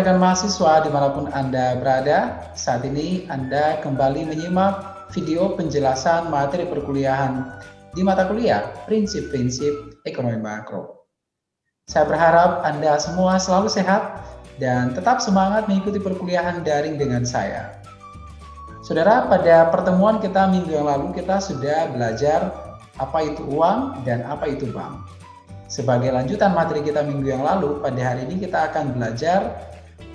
Rekan-rekan mahasiswa di mana pun Anda berada, saat ini Anda kembali menyimak video penjelasan materi perkuliahan di mata kuliah Prinsip-Prinsip Ekonomi Makro. Saya berharap Anda semua selalu sehat dan tetap semangat mengikuti perkuliahan daring dengan saya. Saudara, pada pertemuan kita minggu yang lalu kita sudah belajar apa itu uang dan apa itu bank. Sebagai lanjutan materi kita minggu yang lalu, pada hari ini kita akan belajar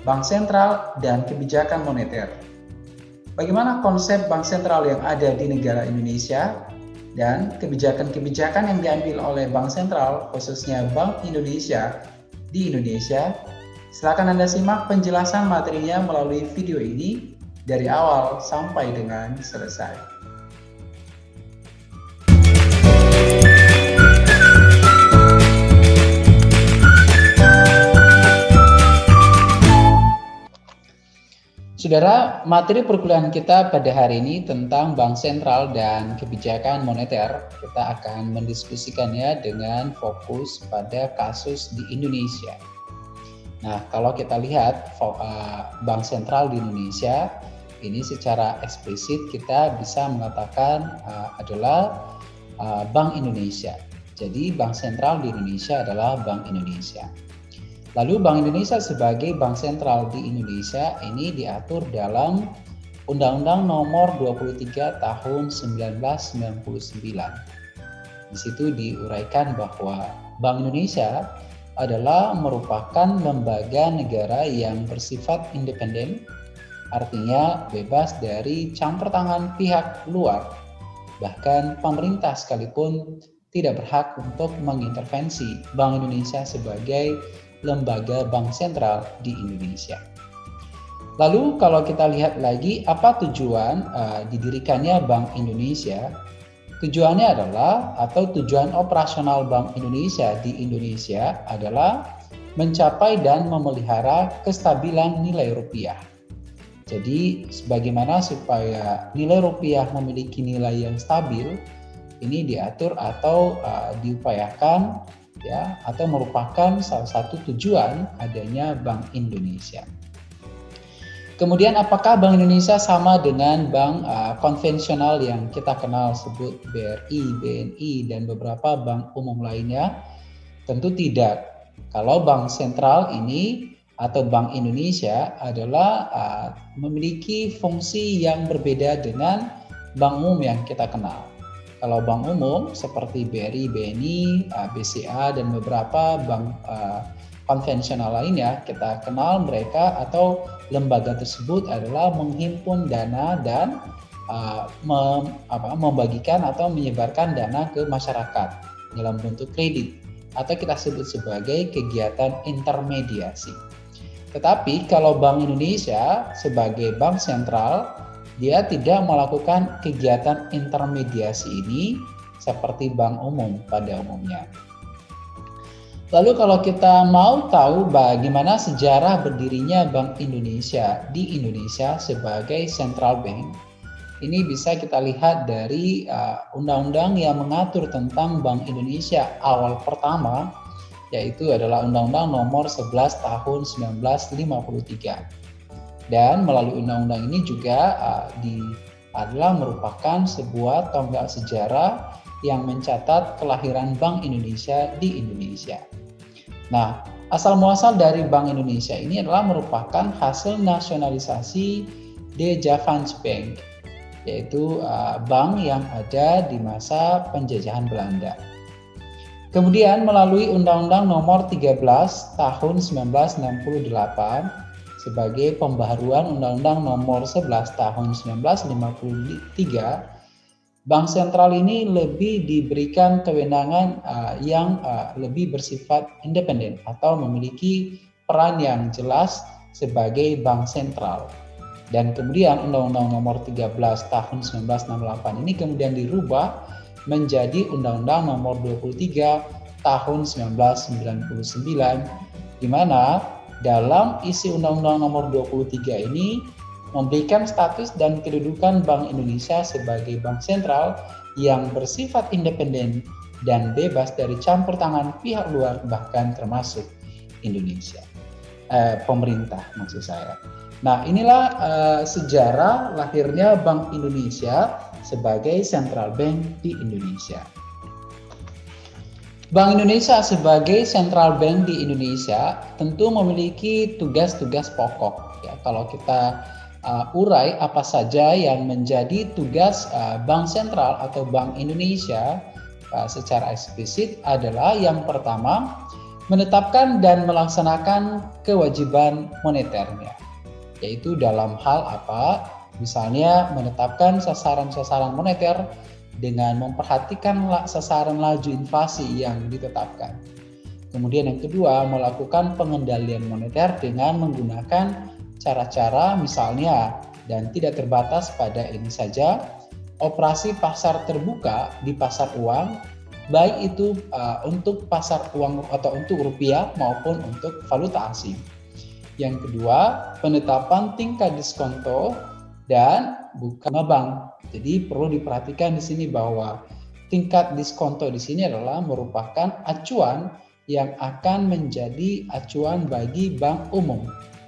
bank sentral dan kebijakan moneter. Bagaimana konsep bank sentral yang ada di negara Indonesia dan kebijakan-kebijakan yang diambil oleh bank sentral, khususnya Bank Indonesia di Indonesia. Silakan Anda simak penjelasan materinya melalui video ini dari awal sampai dengan selesai. Saudara, materi perkuliahan kita pada hari ini tentang bank sentral dan kebijakan moneter. Kita akan mendiskusikannya dengan fokus pada kasus di Indonesia. Nah, kalau kita lihat eh, bank sentral di Indonesia, ini secara eksplisit kita bisa mengatakan eh, adalah eh, Bank Indonesia. Jadi, bank sentral di Indonesia adalah Bank Indonesia. Lalu Bank Indonesia sebagai bank sentral di Indonesia ini diatur dalam Undang-Undang Nomor 23 Tahun 1999. Di situ diuraikan bahwa Bank Indonesia adalah merupakan lembaga negara yang bersifat independen, artinya bebas dari campur tangan pihak luar. Bahkan pemerintah sekalipun tidak berhak untuk mengintervensi Bank Indonesia sebagai lembaga bank sentral di Indonesia. Lalu kalau kita lihat lagi apa tujuan uh, didirikannya Bank Indonesia? Tujuannya adalah atau tujuan operasional Bank Indonesia di Indonesia adalah mencapai dan memelihara kestabilan nilai rupiah. Jadi sebagaimana supaya nilai rupiah memiliki nilai yang stabil, ini diatur atau uh, diupayakan ya atau merupakan salah satu tujuan adanya Bank Indonesia. Kemudian apakah Bank Indonesia sama dengan bank uh, konvensional yang kita kenal sebut BRI, BNI dan beberapa bank umum lainnya? Tentu tidak. Kalau bank sentral ini atau Bank Indonesia adalah uh, memiliki fungsi yang berbeda dengan bank umum yang kita kenal. Kalau bank umum seperti BRI, BNI, BCA dan beberapa bank uh, konvensional lainnya kita kenal mereka atau lembaga tersebut adalah menghimpun dana dan uh, mem, apa, membagikan atau menyebarkan dana ke masyarakat dalam bentuk kredit atau kita sebut sebagai kegiatan intermediasi. Tetapi kalau Bank Indonesia sebagai bank sentral dia tidak melakukan kegiatan intermediasi ini seperti bank umum pada umumnya. Lalu kalau kita mau tahu bagaimana sejarah berdirinya Bank Indonesia di Indonesia sebagai central bank, ini bisa kita lihat dari uh, undang-undang yang mengatur tentang Bank Indonesia awal pertama, yaitu adalah Undang-Undang Nomor 11 Tahun 1953 dan melalui undang-undang ini juga uh, di adalah merupakan sebuah tonggak sejarah yang mencatat kelahiran Bank Indonesia di Indonesia. Nah, asal muasal dari Bank Indonesia ini adalah merupakan hasil nasionalisasi De Javans Bank, yaitu uh, bank yang ada di masa penjajahan Belanda. Kemudian melalui Undang-Undang Nomor 13 Tahun 1968 sebagai pembaharuan Undang-Undang Nomor 11 Tahun 1953, Bank Sentral ini lebih diberikan kewenangan uh, yang uh, lebih bersifat independen atau memiliki peran yang jelas sebagai bank sentral. Dan kemudian Undang-Undang Nomor 13 Tahun 1968 ini kemudian dirubah menjadi Undang-Undang Nomor 23 Tahun 1999 di mana dalam isi Undang-Undang Nomor 23 ini memberikan status dan kedudukan Bank Indonesia sebagai bank sentral yang bersifat independen dan bebas dari campur tangan pihak luar bahkan termasuk Indonesia. eh, pemerintah maksud saya. Nah, inilah uh, sejarah lahirnya Bank Indonesia sebagai central bank di Indonesia. Bank Indonesia sebagai central bank di Indonesia tentu memiliki tugas-tugas pokok. Ya, kalau kita uh, urai apa saja yang menjadi tugas uh, Bank Sentral atau Bank Indonesia uh, secara eksplisit adalah yang pertama menetapkan dan melaksanakan kewajiban moneternya yaitu dalam hal apa? Misalnya menetapkan sasaran-sasaran moneter dengan memperhatikan sasaran laju inflasi yang ditetapkan. Kemudian yang kedua, melakukan pengendalian moneter dengan menggunakan cara-cara misalnya dan tidak terbatas pada ini saja, operasi pasar terbuka di pasar uang, baik itu uh, untuk pasar uang atau untuk rupiah maupun untuk valuta asing. Yang kedua, penetapan tingkat diskonto dan bukan bank. Jadi perlu diperhatikan di sini bahwa tingkat diskonto di sini adalah merupakan acuan yang akan menjadi acuan bagi bank umum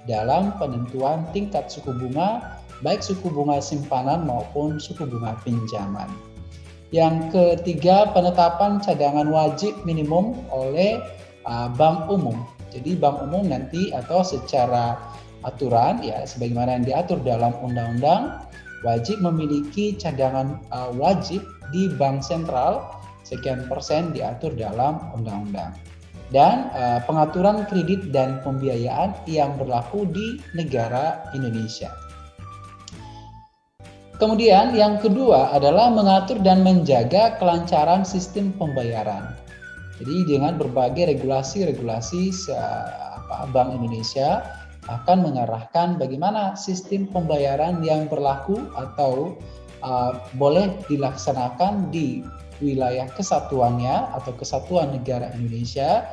dalam penentuan tingkat suku bunga baik suku bunga simpanan maupun suku bunga pinjaman. Yang ketiga, penetapan cadangan wajib minimum oleh uh, bank umum jadi bank umum nanti atau secara aturan ya sebagaimana yang diatur dalam undang-undang wajib memiliki cadangan uh, wajib di bank sentral sekian persen diatur dalam undang-undang dan uh, pengaturan kredit dan pembiayaan yang berlaku di negara Indonesia. Kemudian yang kedua adalah mengatur dan menjaga kelancaran sistem pembayaran. Jadi dengan berbagai regulasi-regulasi Bank Indonesia akan mengarahkan bagaimana sistem pembayaran yang berlaku atau uh, boleh dilaksanakan di wilayah kesatuannya atau kesatuan negara Indonesia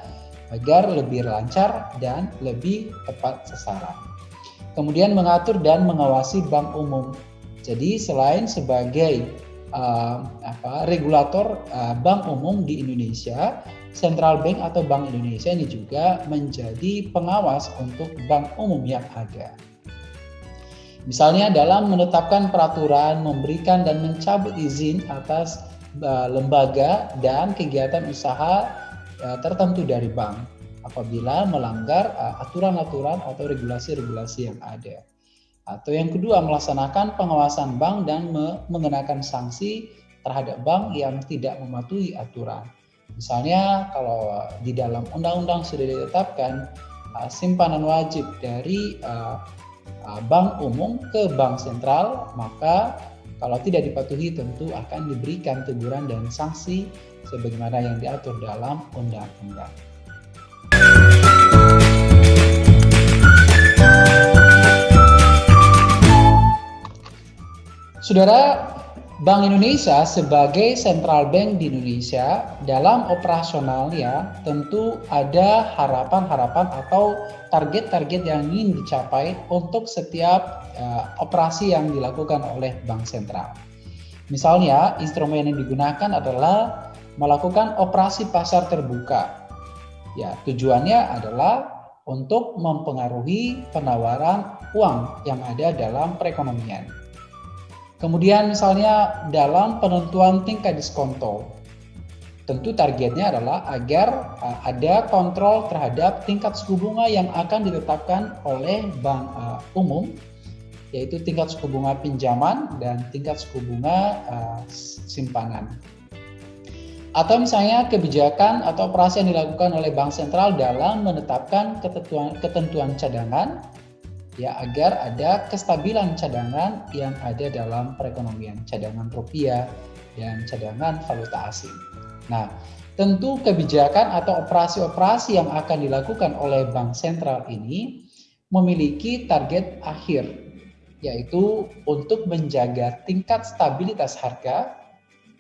agar lebih lancar dan lebih tepat sasaran. Kemudian mengatur dan mengawasi bank umum. Jadi selain sebagai uh, apa, regulator uh, bank umum di Indonesia, Central Bank atau Bank Indonesia ini juga menjadi pengawas untuk bank umum yang ada. Misalnya dalam menetapkan peraturan, memberikan dan mencabut izin atas uh, lembaga dan kegiatan usaha uh, tertentu dari bank apabila melanggar aturan-aturan uh, atau regulasi-regulasi yang ada. Atau yang kedua, melaksanakan pengawasan bank dan mengenakan sanksi terhadap bank yang tidak mematuhi aturan. Misalnya kalau di dalam undang-undang sudah ditetapkan uh, simpanan wajib dari uh, uh, bank umum ke bank sentral, maka kalau tidak dipatuhi tentu akan diberikan teguran dan sanksi sebagaimana yang diatur dalam undang-undang. Saudara, Bank Indonesia sebagai central bank di Indonesia dalam operasionalnya tentu ada harapan-harapan atau target-target yang ingin dicapai untuk setiap uh, operasi yang dilakukan oleh bank sentral. Misalnya, instrumen yang digunakan adalah melakukan operasi pasar terbuka. Ya, tujuannya adalah untuk mempengaruhi penawaran uang yang ada dalam perekonomian. Kemudian misalnya dalam penentuan tingkat diskonto, tentu targetnya adalah agar uh, ada kontrol terhadap tingkat suku bunga yang akan ditetapkan oleh bank uh, umum, yaitu tingkat suku bunga pinjaman dan tingkat suku bunga uh, simpanan. Atau misalnya kebijakan atau operasi yang dilakukan oleh bank sentral dalam menetapkan ketentuan, ketentuan cadangan ya agar ada kestabilan cadangan yang ada dalam perekonomian cadangan rupiah dan cadangan valuta asing. Nah, tentu kebijakan atau operasi-operasi yang akan dilakukan oleh bank sentral ini memiliki target akhir yaitu untuk menjaga tingkat stabilitas harga,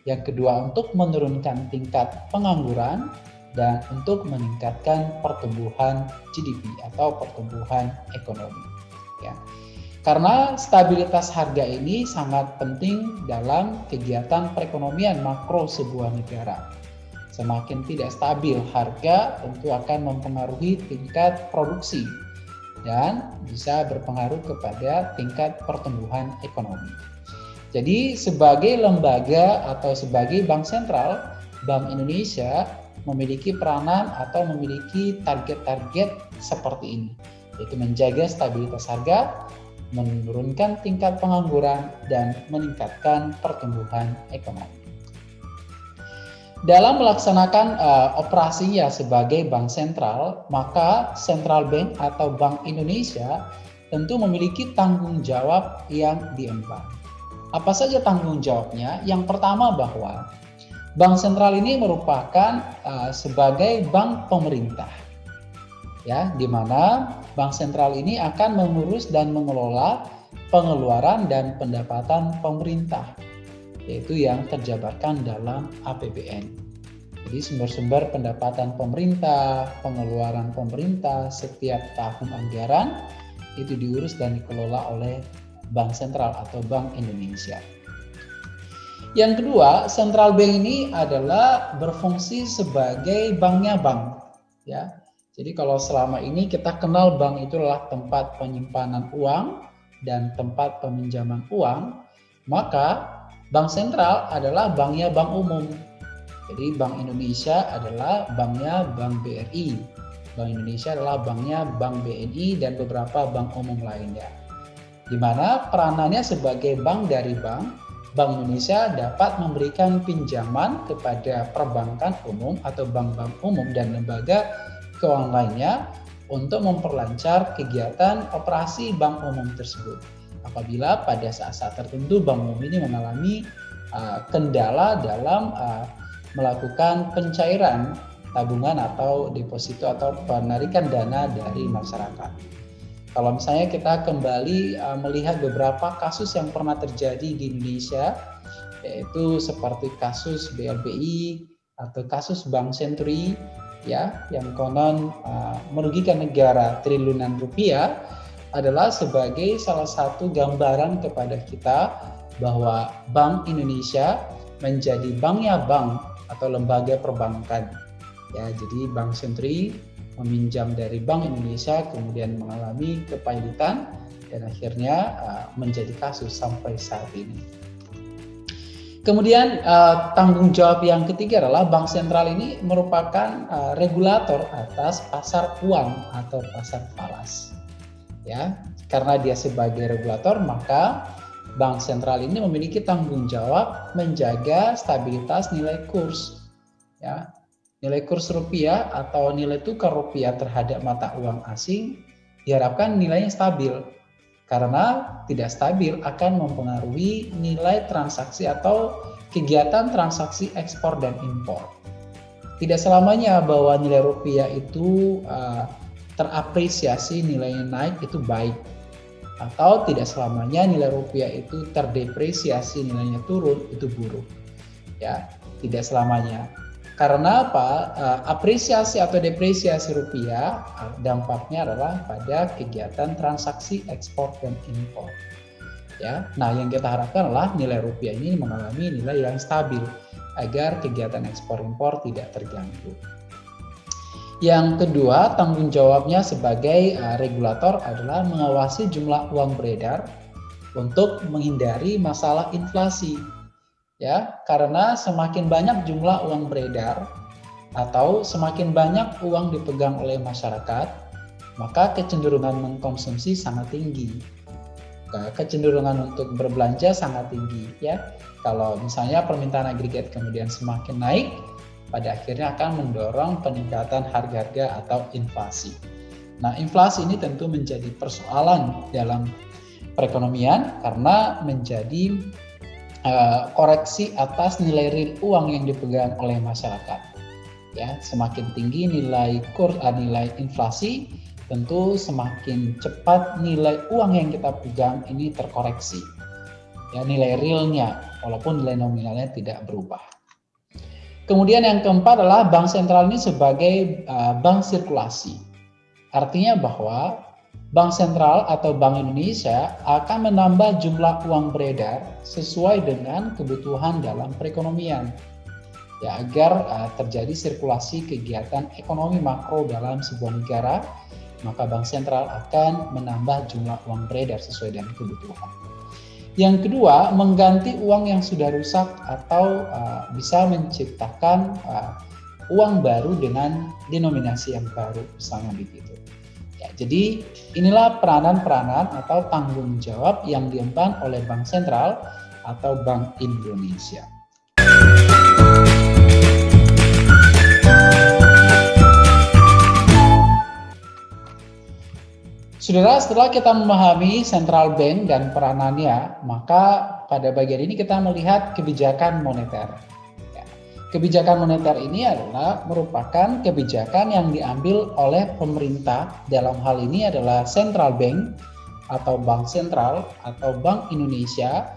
yang kedua untuk menurunkan tingkat pengangguran dan untuk meningkatkan pertumbuhan GDP atau pertumbuhan ekonomi ya. Karena stabilitas harga ini sangat penting dalam kegiatan perekonomian makro sebuah negara. Semakin tidak stabil harga tentu akan mempengaruhi tingkat produksi dan bisa berpengaruh kepada tingkat pertumbuhan ekonomi. Jadi sebagai lembaga atau sebagai bank sentral, Bank Indonesia memiliki peranan atau memiliki target-target seperti ini, yaitu menjaga stabilitas harga, menurunkan tingkat pengangguran, dan meningkatkan pertumbuhan ekonomi. Dalam melaksanakan uh, operasinya sebagai bank sentral, maka Central Bank atau Bank Indonesia tentu memiliki tanggung jawab yang diemban. Apa saja tanggung jawabnya? Yang pertama bahwa bank sentral ini merupakan uh, sebagai bank pemerintah. Ya, di mana bank sentral ini akan mengurus dan mengelola pengeluaran dan pendapatan pemerintah yaitu yang terjabarkan dalam APBN. Jadi sumber-sumber pendapatan pemerintah, pengeluaran pemerintah setiap tahun anggaran itu diurus dan dikelola oleh Bank Sentral atau Bank Indonesia. Yang kedua, Central Bank ini adalah berfungsi sebagai banknya bank. Ya, jadi kalau selama ini kita kenal bank itu adalah tempat penyimpanan uang dan tempat peminjaman uang, maka Bank sentral adalah banknya bank umum. Jadi Bank Indonesia adalah banknya Bank BRI. Bank Indonesia adalah banknya Bank BNI dan beberapa bank umum lainnya. Di mana peranannya sebagai bank dari bank, Bank Indonesia dapat memberikan pinjaman kepada perbankan umum atau bank-bank umum dan lembaga keuangan lainnya untuk memperlancar kegiatan operasi bank umum tersebut apabila pada saat-saat tertentu bank umum ini mengalami uh, kendala dalam uh, melakukan pencairan tabungan atau deposito atau penarikan dana dari masyarakat. Kalau misalnya kita kembali uh, melihat beberapa kasus yang pernah terjadi di Indonesia, yaitu seperti kasus BLBI atau kasus Bank Senturi, ya, yang konon uh, merugikan negara triliunan rupiah, adalah sebagai salah satu gambaran kepada kita bahwa Bank Indonesia menjadi banknya bank atau lembaga perbankan. Ya, jadi Bank Sentri meminjam dari Bank Indonesia kemudian mengalami kepailitan dan akhirnya uh, menjadi kasus sampai saat ini. Kemudian uh, tanggung jawab yang ketiga adalah bank sentral ini merupakan uh, regulator atas pasar uang atau pasar falas. Ya karena dia sebagai regulator maka bank sentral ini memiliki tanggung jawab menjaga stabilitas nilai kurs. Ya nilai kurs rupiah atau nilai tukar rupiah terhadap mata uang asing diharapkan nilainya stabil karena tidak stabil akan mempengaruhi nilai transaksi atau kegiatan transaksi ekspor dan impor. Tidak selamanya bahwa nilai rupiah itu uh, terapresiasi nilainya naik itu baik. Atau tidak selamanya nilai rupiah itu terdepresiasi nilainya turun itu buruk. Ya tidak selamanya karena apa? Eh, apresiasi atau depresiasi rupiah eh, dampaknya adalah pada kegiatan transaksi ekspor dan impor. Ya nah yang kita harapkan adalah nilai rupiah ini mengalami nilai yang stabil agar kegiatan ekspor impor tidak terganggu. Yang kedua, tanggung jawabnya sebagai uh, regulator adalah mengawasi jumlah uang beredar untuk menghindari masalah inflasi. Ya, karena semakin banyak jumlah uang beredar atau semakin banyak uang dipegang oleh masyarakat, maka kecenderungan mengkonsumsi sangat tinggi. Kecenderungan untuk berbelanja sangat tinggi ya. Kalau misalnya permintaan agregat kemudian semakin naik, pada akhirnya akan mendorong peningkatan harga-harga atau inflasi. Nah, inflasi ini tentu menjadi persoalan dalam perekonomian karena menjadi uh, koreksi atas nilai real uang yang dipegang oleh masyarakat. Ya, semakin tinggi nilai kurs uh, nilai inflasi, tentu semakin cepat nilai uang yang kita pegang ini terkoreksi. Ya, nilai realnya walaupun nilai nominalnya tidak berubah. Kemudian yang keempat adalah bank sentral ini sebagai uh, bank sirkulasi. Artinya bahwa bank sentral atau bank Indonesia akan menambah jumlah uang beredar sesuai dengan kebutuhan dalam perekonomian. Ya, agar uh, terjadi sirkulasi kegiatan ekonomi makro dalam sebuah negara maka bank sentral akan menambah jumlah uang beredar sesuai dengan kebutuhan. Yang kedua, mengganti uang yang sudah rusak atau uh, bisa menciptakan uh, uang baru dengan denominasi yang baru, misalnya begitu. Ya, jadi inilah peranan-peranan atau tanggung jawab yang diemban oleh Bank Sentral atau Bank Indonesia. Saudara, setelah kita memahami central bank dan peranannya, maka pada bagian ini kita melihat kebijakan moneter. Kebijakan moneter ini adalah merupakan kebijakan yang diambil oleh pemerintah. Dalam hal ini adalah central bank atau bank sentral atau bank Indonesia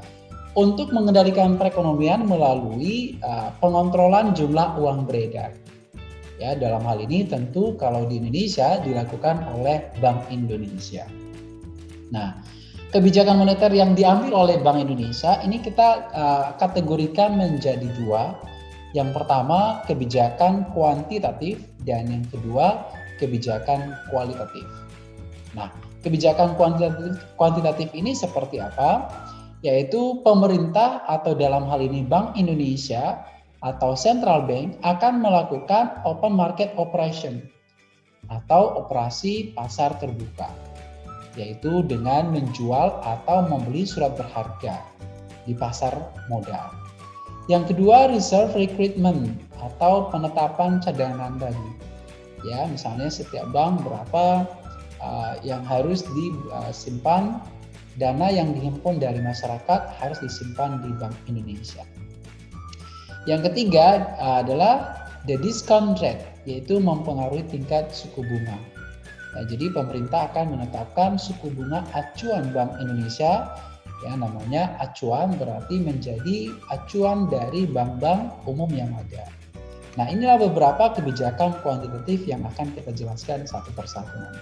untuk mengendalikan perekonomian melalui uh, pengontrolan jumlah uang beredar. Ya, dalam hal ini tentu kalau di Indonesia dilakukan oleh Bank Indonesia. Nah, kebijakan moneter yang diambil oleh Bank Indonesia ini kita uh, kategorikan menjadi dua. Yang pertama kebijakan kuantitatif dan yang kedua kebijakan kualitatif. Nah, kebijakan kuantitatif, kuantitatif ini seperti apa? Yaitu pemerintah atau dalam hal ini Bank Indonesia atau central bank akan melakukan open market operation atau operasi pasar terbuka, yaitu dengan menjual atau membeli surat berharga di pasar modal. Yang kedua, reserve recruitment atau penetapan cadangan tadi. Ya, misalnya setiap bank berapa uh, yang harus disimpan dana yang dihimpun dari masyarakat harus disimpan di Bank Indonesia. Yang ketiga adalah the discount rate, yaitu mempengaruhi tingkat suku bunga. Nah, jadi pemerintah akan menetapkan suku bunga acuan Bank Indonesia, ya namanya acuan berarti menjadi acuan dari bank-bank umum yang ada. Nah, inilah beberapa kebijakan kuantitatif yang akan kita jelaskan satu persatu nanti.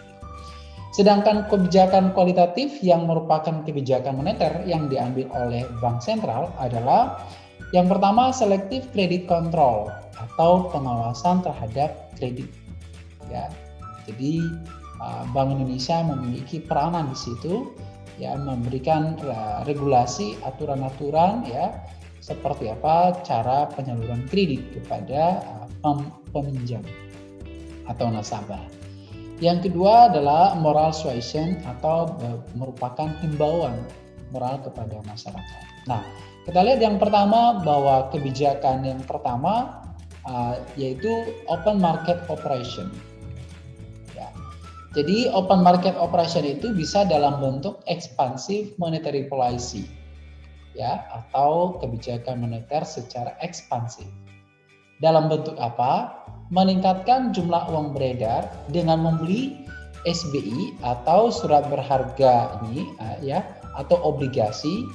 Sedangkan kebijakan kualitatif yang merupakan kebijakan moneter yang diambil oleh bank sentral adalah yang pertama, selective credit control atau pengawasan terhadap kredit. Ya, jadi uh, Bank Indonesia memiliki peranan di situ, ya memberikan uh, regulasi aturan-aturan ya seperti apa cara penyaluran kredit kepada uh, peminjam atau nasabah. Yang kedua adalah moral suasion atau merupakan himbauan moral kepada masyarakat. Nah, kita lihat yang pertama bahwa kebijakan yang pertama yaitu open market operation. Jadi open market operation itu bisa dalam bentuk expansive monetary policy ya atau kebijakan moneter secara ekspansif. Dalam bentuk apa? Meningkatkan jumlah uang beredar dengan membeli SBI atau surat berharga ini ya atau obligasi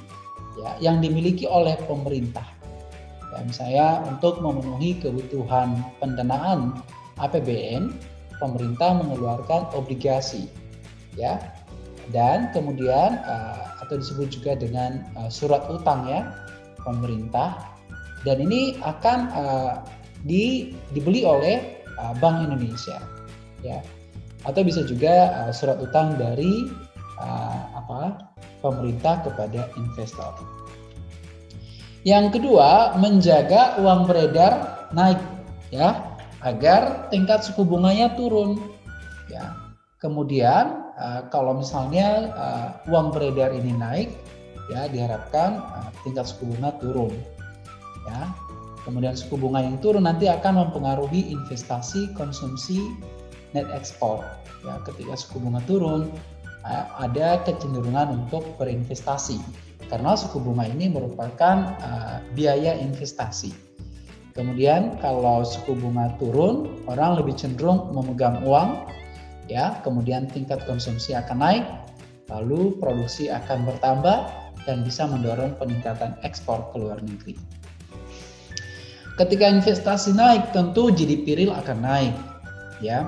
ya yang dimiliki oleh pemerintah. Ya, misalnya untuk memenuhi kebutuhan pendanaan APBN, pemerintah mengeluarkan obligasi ya. Dan kemudian uh, atau disebut juga dengan uh, surat utang ya pemerintah dan ini akan uh, di, dibeli oleh Bank Indonesia ya atau bisa juga surat utang dari apa pemerintah kepada investor. Yang kedua, menjaga uang beredar naik ya, agar tingkat suku bunganya turun ya. Kemudian uh, kalau misalnya uh, uang beredar ini naik ya diharapkan uh, tingkat suku bunga turun ya. Kemudian suku bunga yang turun nanti akan mempengaruhi investasi, konsumsi, net export. Ya, ketika suku bunga turun, ada kecenderungan untuk berinvestasi karena suku bunga ini merupakan uh, biaya investasi. Kemudian kalau suku bunga turun, orang lebih cenderung memegang uang, ya. Kemudian tingkat konsumsi akan naik, lalu produksi akan bertambah dan bisa mendorong peningkatan ekspor ke luar negeri. Ketika investasi naik, tentu GDP real akan naik, ya.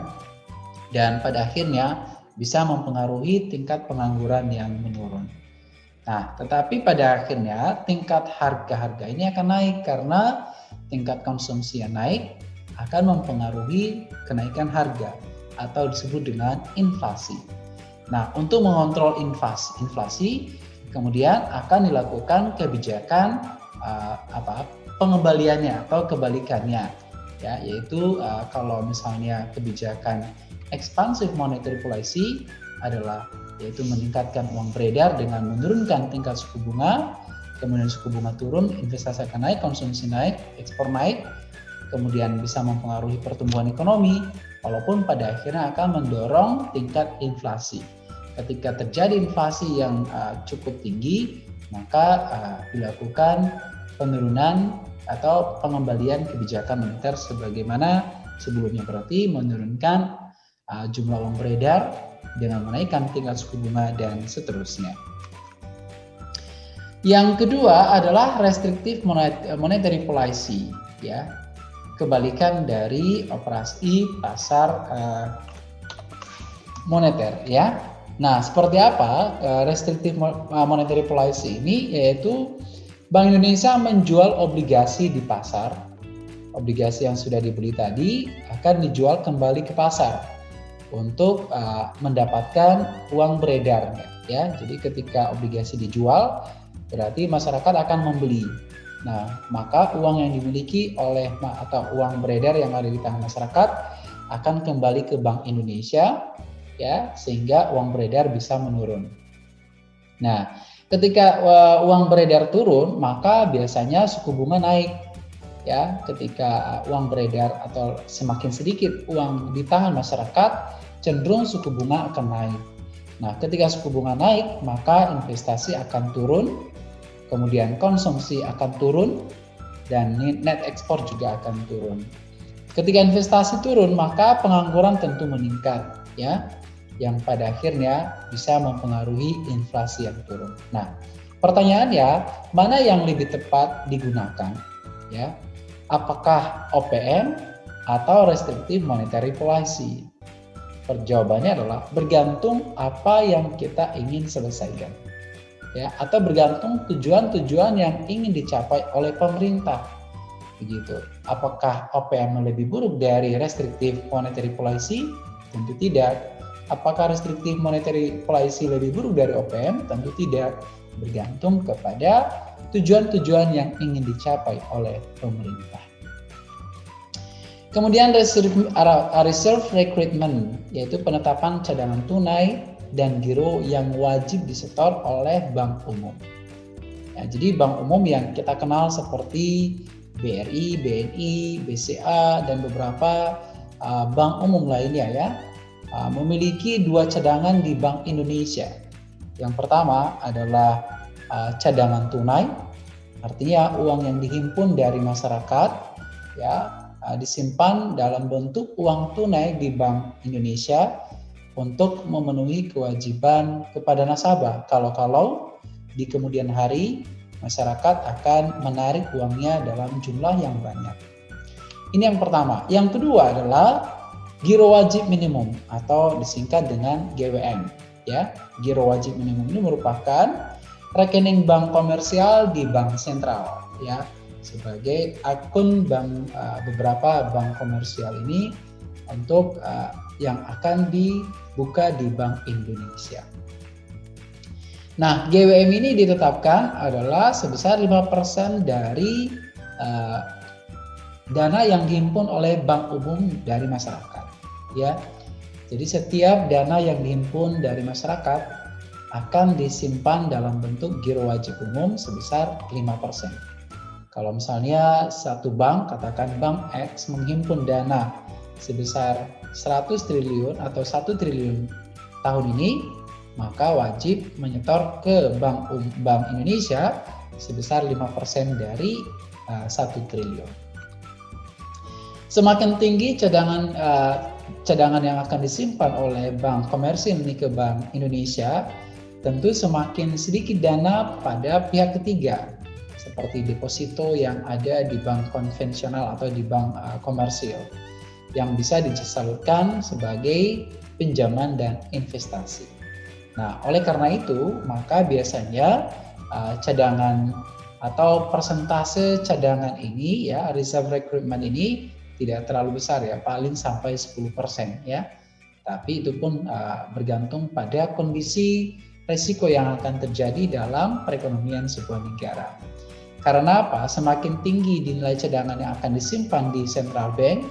Dan pada akhirnya bisa mempengaruhi tingkat pengangguran yang menurun. Nah, tetapi pada akhirnya tingkat harga-harga ini akan naik karena tingkat konsumsi yang naik akan mempengaruhi kenaikan harga. atau disebut dengan inflasi. Nah, untuk mengontrol inflasi, inflasi kemudian akan dilakukan kebijakan uh, apa pengembaliannya atau kebalikannya ya yaitu uh, kalau misalnya kebijakan expansive monetary policy adalah yaitu meningkatkan uang beredar dengan menurunkan tingkat suku bunga kemudian suku bunga turun investasi akan naik konsumsi naik ekspor naik kemudian bisa mempengaruhi pertumbuhan ekonomi walaupun pada akhirnya akan mendorong tingkat inflasi ketika terjadi inflasi yang uh, cukup tinggi, maka uh, dilakukan penurunan atau pengembalian kebijakan moneter sebagaimana sebelumnya berarti menurunkan uh, jumlah uang beredar dengan menaikkan tingkat suku bunga dan seterusnya. Yang kedua adalah restrictive monetary policy, ya, kebalikan dari operasi pasar uh, moneter, ya. Nah, seperti apa uh, restrictive uh, monetary policy ini? Yaitu Bank Indonesia menjual obligasi di pasar. Obligasi yang sudah dibeli tadi akan dijual kembali ke pasar untuk uh, mendapatkan uang beredar ya. Jadi ketika obligasi dijual berarti masyarakat akan membeli. Nah, maka uang yang dimiliki oleh atau uang beredar yang ada di tangan masyarakat akan kembali ke Bank Indonesia ya sehingga uang beredar bisa menurun. Nah, ketika uh, uang beredar turun, maka biasanya suku bunga naik. Ya, ketika uang beredar atau semakin sedikit uang di tangan masyarakat, cenderung suku bunga akan naik. Nah, ketika suku bunga naik, maka investasi akan turun, kemudian konsumsi akan turun, dan net ekspor juga akan turun. Ketika investasi turun, maka pengangguran tentu meningkat, ya yang pada akhirnya bisa mempengaruhi inflasi yang turun. Nah, pertanyaannya mana yang lebih tepat digunakan? Ya, apakah OPM atau restrictive monetary policy? Perjawabannya adalah bergantung apa yang kita ingin selesaikan. Ya, atau bergantung tujuan-tujuan yang ingin dicapai oleh pemerintah. Begitu. Apakah OPM lebih buruk dari restrictive monetary policy? Tentu tidak Apakah restriktif monetary policy lebih buruk dari OPM? Tentu tidak, bergantung kepada tujuan-tujuan yang ingin dicapai oleh pemerintah. Kemudian reserve, reserve recruitment, yaitu penetapan cadangan tunai dan giro yang wajib disetor oleh bank umum. Ya, jadi bank umum yang kita kenal seperti BRI, BNI, BCA, dan beberapa uh, bank umum lainnya ya, Uh, memiliki dua cadangan di Bank Indonesia. Yang pertama adalah uh, cadangan tunai, artinya uang yang dihimpun dari masyarakat ya uh, disimpan dalam bentuk uang tunai di Bank Indonesia untuk memenuhi kewajiban kepada nasabah. Kalau-kalau di kemudian hari masyarakat akan menarik uangnya dalam jumlah yang banyak. Ini yang pertama. Yang kedua adalah Giro wajib minimum atau disingkat dengan GWM ya. Giro wajib minimum ini merupakan rekening bank komersial di bank sentral ya sebagai akun bank uh, beberapa bank komersial ini untuk uh, yang akan dibuka di Bank Indonesia. Nah, GWM ini ditetapkan adalah sebesar 5% dari uh, dana yang dihimpun oleh bank umum dari masyarakat ya. Jadi setiap dana yang dihimpun dari masyarakat akan disimpan dalam bentuk giro wajib umum sebesar 5%. Kalau misalnya satu bank, katakan bank X menghimpun dana sebesar 100 triliun atau 1 triliun tahun ini, maka wajib menyetor ke Bank Bank Indonesia sebesar 5% dari uh, 1 triliun. Semakin tinggi cadangan uh, cadangan yang akan disimpan oleh bank komersil ini ke Bank Indonesia, tentu semakin sedikit dana pada pihak ketiga, seperti deposito yang ada di bank konvensional atau di bank uh, komersil, yang bisa disalurkan sebagai pinjaman dan investasi. Nah, oleh karena itu, maka biasanya uh, cadangan atau persentase cadangan ini ya reserve recruitment ini tidak terlalu besar ya, paling sampai 10% ya. tapi itu pun uh, bergantung pada kondisi resiko yang akan terjadi dalam perekonomian sebuah negara. Karena apa? Semakin tinggi nilai cadangan yang akan disimpan di central bank,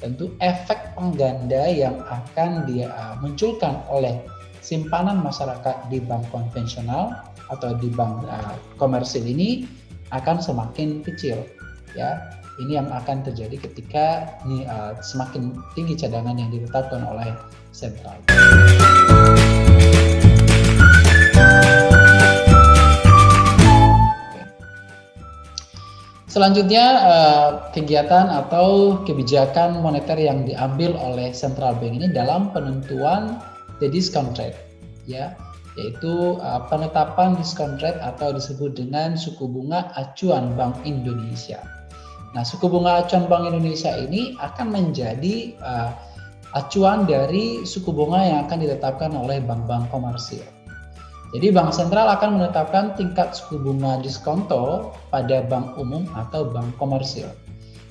tentu efek pengganda yang akan dimunculkan uh, oleh simpanan masyarakat di bank konvensional atau di bank uh, komersil ini akan semakin kecil ya ini yang akan terjadi ketika ini, uh, semakin tinggi cadangan yang ditetapkan oleh sentral. Selanjutnya uh, kegiatan atau kebijakan moneter yang diambil oleh central bank ini dalam penentuan the discount rate ya yaitu uh, penetapan discount rate atau disebut dengan suku bunga acuan Bank Indonesia. Nah, suku bunga acuan Bank Indonesia ini akan menjadi uh, acuan dari suku bunga yang akan ditetapkan oleh bank-bank komersil. Jadi bank sentral akan menetapkan tingkat suku bunga diskonto pada bank umum atau bank komersil.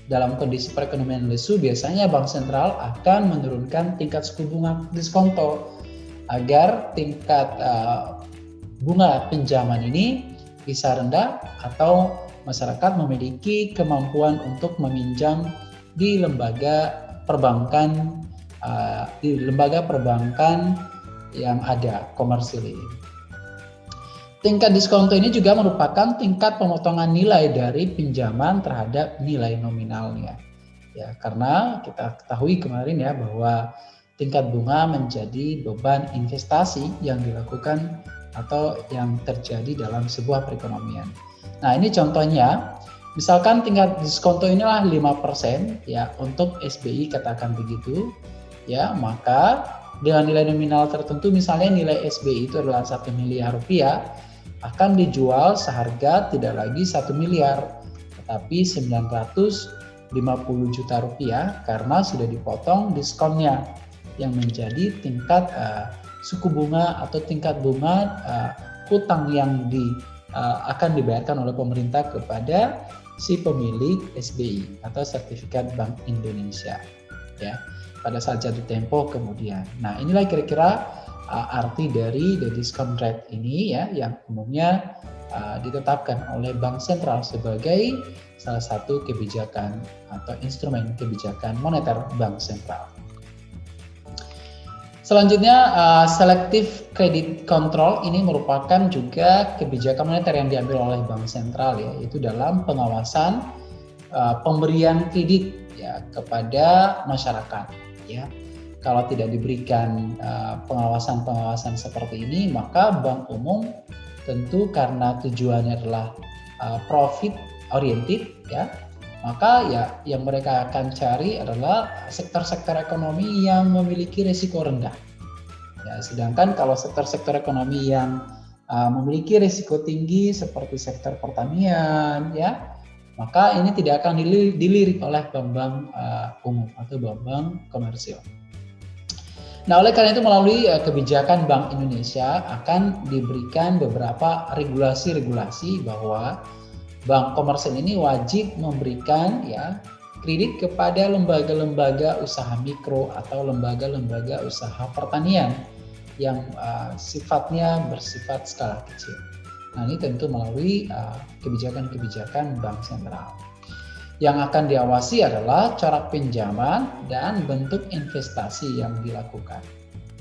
Dalam kondisi perekonomian lesu, biasanya bank sentral akan menurunkan tingkat suku bunga diskonto agar tingkat uh, bunga pinjaman ini bisa rendah atau masyarakat memiliki kemampuan untuk meminjam di lembaga perbankan uh, di lembaga perbankan yang ada komersil ini. Tingkat diskonto ini juga merupakan tingkat pemotongan nilai dari pinjaman terhadap nilai nominalnya. Ya, karena kita ketahui kemarin ya bahwa tingkat bunga menjadi beban investasi yang dilakukan atau yang terjadi dalam sebuah perekonomian. Nah, ini contohnya, misalkan tingkat diskonto inilah 5% ya untuk SBI katakan begitu, ya, maka dengan nilai nominal tertentu misalnya nilai SBI itu adalah satu miliar rupiah, akan dijual seharga tidak lagi satu miliar, tetapi 950 juta rupiah karena sudah dipotong diskonnya yang menjadi tingkat uh, suku bunga atau tingkat bunga uh, utang yang di uh, akan dibayarkan oleh pemerintah kepada si pemilik SBI atau sertifikat Bank Indonesia ya pada saat jatuh tempo kemudian. Nah, inilah kira-kira uh, arti dari the discount rate ini ya yang umumnya uh, ditetapkan oleh bank sentral sebagai salah satu kebijakan atau instrumen kebijakan moneter bank sentral. Selanjutnya, uh, selective credit control ini merupakan juga kebijakan moneter yang diambil oleh bank sentral ya, yaitu dalam pengawasan uh, pemberian kredit ya kepada masyarakat ya kalau tidak diberikan uh, pengawasan-pengawasan seperti ini, maka bank umum tentu karena tujuannya adalah uh, profit oriented ya, maka ya yang mereka akan cari adalah sektor-sektor ekonomi yang memiliki risiko rendah. Ya, sedangkan kalau sektor-sektor ekonomi yang uh, memiliki risiko tinggi seperti sektor pertanian ya, maka ini tidak akan dilirik oleh bank-bank uh, umum atau bank-bank komersil. Nah, oleh karena itu melalui uh, kebijakan Bank Indonesia akan diberikan beberapa regulasi-regulasi bahwa bank komersil ini wajib memberikan ya kredit kepada lembaga-lembaga usaha mikro atau lembaga-lembaga usaha pertanian yang uh, sifatnya bersifat skala kecil. Nah, ini tentu melalui uh, kebijakan-kebijakan bank sentral. Yang akan diawasi adalah cara pinjaman dan bentuk investasi yang dilakukan.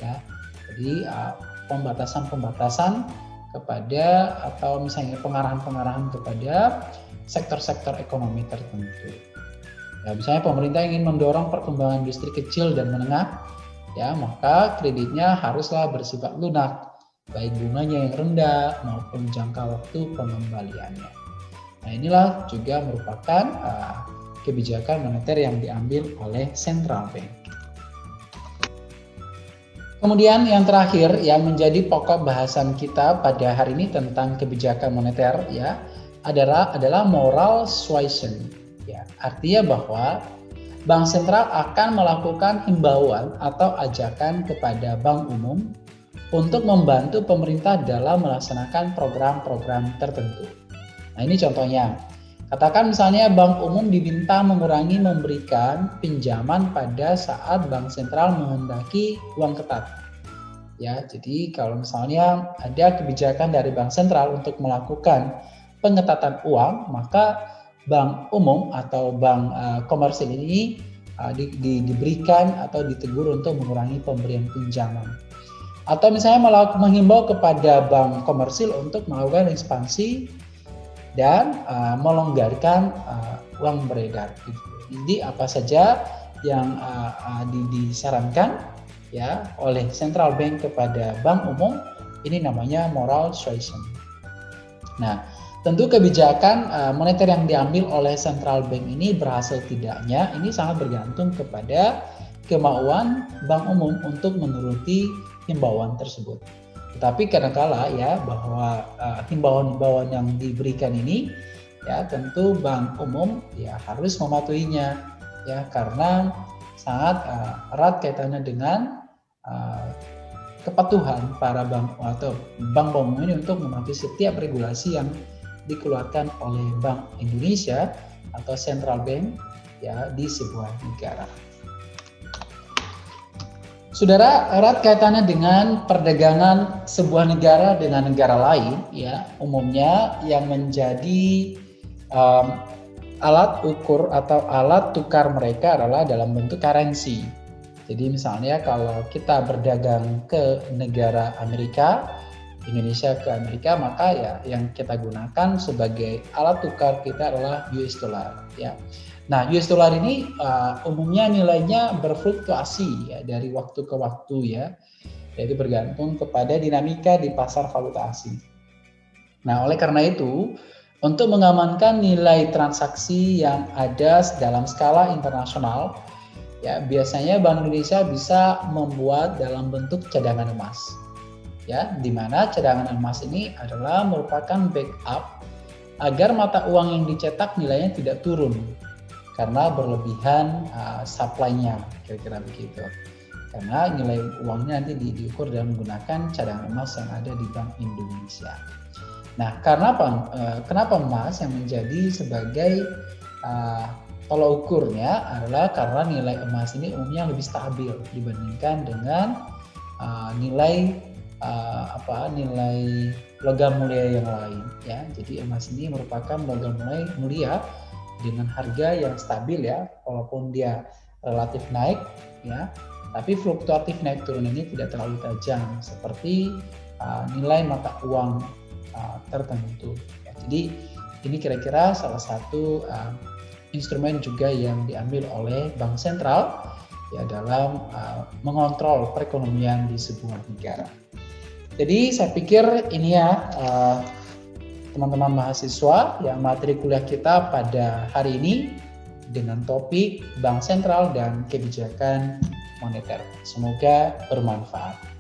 Ya, jadi pembatasan-pembatasan kepada atau misalnya pengarahan-pengarahan kepada sektor-sektor ekonomi tertentu. Ya, misalnya pemerintah ingin mendorong perkembangan industri kecil dan menengah, ya maka kreditnya haruslah bersifat lunak, baik bunganya yang rendah maupun jangka waktu pengembaliannya. Nah inilah juga merupakan uh, kebijakan moneter yang diambil oleh central bank. Kemudian yang terakhir yang menjadi pokok bahasan kita pada hari ini tentang kebijakan moneter ya adalah adalah moral suasion. Ya, artinya bahwa bank sentral akan melakukan himbauan atau ajakan kepada bank umum untuk membantu pemerintah dalam melaksanakan program-program tertentu. Nah ini contohnya, Katakan misalnya bank umum diminta mengurangi memberikan pinjaman pada saat bank sentral menghendaki uang ketat. Ya, jadi kalau misalnya ada kebijakan dari bank sentral untuk melakukan pengetatan uang, maka bank umum atau bank uh, komersil ini uh, di, di, diberikan atau ditegur untuk mengurangi pemberian pinjaman. Atau misalnya menghimbau kepada bank komersil untuk melakukan ekspansi dan uh, melonggarkan uh, uang beredar. Gitu. Jadi apa saja yang uh, uh, disarankan ya oleh central bank kepada bank umum ini namanya moral suasion. Nah, tentu kebijakan uh, moneter yang diambil oleh central bank ini berhasil tidaknya ini sangat bergantung kepada kemauan bank umum untuk menuruti himbauan tersebut. Tetapi kadangkala ya bahwa uh, himbauan-himbauan yang diberikan ini ya tentu bank umum ya harus mematuhinya ya karena sangat uh, erat kaitannya dengan uh, kepatuhan para bank atau bank umum ini untuk mematuhi setiap regulasi yang dikeluarkan oleh Bank Indonesia atau Central Bank ya di sebuah negara. Saudara, erat kaitannya dengan perdagangan sebuah negara dengan negara lain, ya umumnya yang menjadi um, alat ukur atau alat tukar mereka adalah dalam bentuk currency. Jadi misalnya kalau kita berdagang ke negara Amerika, Indonesia ke Amerika, maka ya yang kita gunakan sebagai alat tukar kita adalah US dollar. Ya. Nah, US dollar ini uh, umumnya nilainya berfluktuasi ya dari waktu ke waktu ya. Jadi bergantung kepada dinamika di pasar valuta asing. Nah, oleh karena itu, untuk mengamankan nilai transaksi yang ada dalam skala internasional, ya biasanya Bank Indonesia bisa membuat dalam bentuk cadangan emas ya di mana cadangan emas ini adalah merupakan backup agar mata uang yang dicetak nilainya tidak turun karena berlebihan uh, supply-nya kira-kira begitu karena nilai uangnya nanti di, diukur dengan menggunakan cadangan emas yang ada di Bank Indonesia. Nah, karena apa? Uh, kenapa emas yang menjadi sebagai uh, tolak ukurnya adalah karena nilai emas ini umumnya lebih stabil dibandingkan dengan uh, nilai uh, apa nilai logam mulia yang lain ya. Jadi emas ini merupakan logam mulia mulia dengan harga yang stabil ya, walaupun dia relatif naik ya, tapi fluktuatif naik turun ini tidak terlalu tajam seperti uh, nilai mata uang uh, tertentu. Ya. Jadi ini kira-kira salah satu uh, instrumen juga yang diambil oleh bank sentral ya dalam uh, mengontrol perekonomian di sebuah negara. Jadi saya pikir ini ya uh, teman-teman mahasiswa yang materi kuliah kita pada hari ini dengan topik bank sentral dan kebijakan moneter. Semoga bermanfaat.